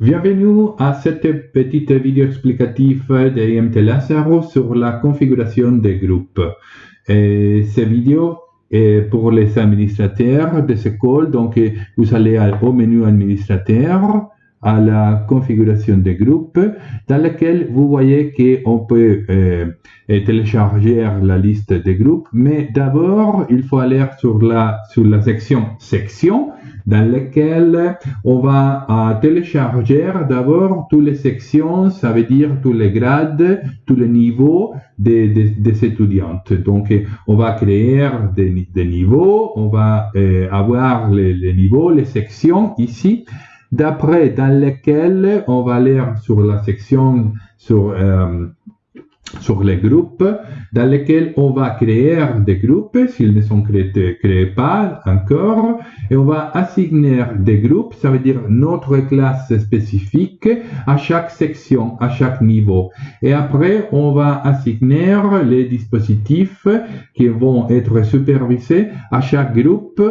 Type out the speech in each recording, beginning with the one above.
Bienvenue à cette petite vidéo explicative de IMT Lazaro sur la configuration des groupes. Et cette vidéo est pour les administrateurs de cette école. Donc, vous allez au menu administrateur, à la configuration des groupes, dans lequel vous voyez qu'on peut euh, télécharger la liste des groupes. Mais d'abord, il faut aller sur la, sur la section section dans lequel on va euh, télécharger d'abord toutes les sections, ça veut dire tous les grades, tous les niveaux des, des, étudiantes. Donc, on va créer des, des niveaux, on va euh, avoir les, les, niveaux, les sections ici, d'après dans lesquelles on va aller sur la section sur euh, sur les groupes dans lesquels on va créer des groupes s'ils ne sont créés, créés, pas encore et on va assigner des groupes, ça veut dire notre classe spécifique à chaque section, à chaque niveau. Et après, on va assigner les dispositifs qui vont être supervisés à chaque groupe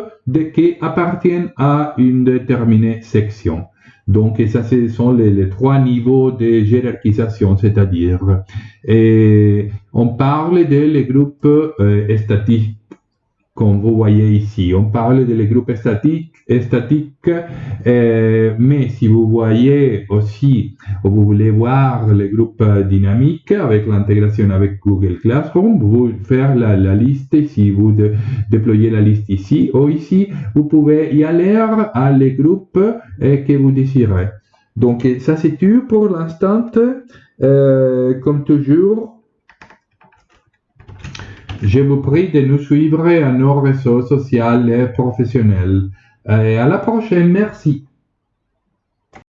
qui appartiennent à une déterminée section. Donc, ça, ce sont les, trois niveaux de hiérarchisation, c'est-à-dire, on parle des groupes euh, statiques comme vous voyez ici. On parle des groupes statiques, statiques euh, mais si vous voyez aussi, ou vous voulez voir les groupes dynamiques avec l'intégration avec Google Classroom, vous faire la, liste, si vous déployez la liste ici ou ici, vous pouvez y aller à les groupes euh, que vous désirez. Donc ça c'est tout pour l'instant. Comme toujours, je vous prie de nous suivre à nos réseaux sociaux et professionnels. Et à la prochaine, merci.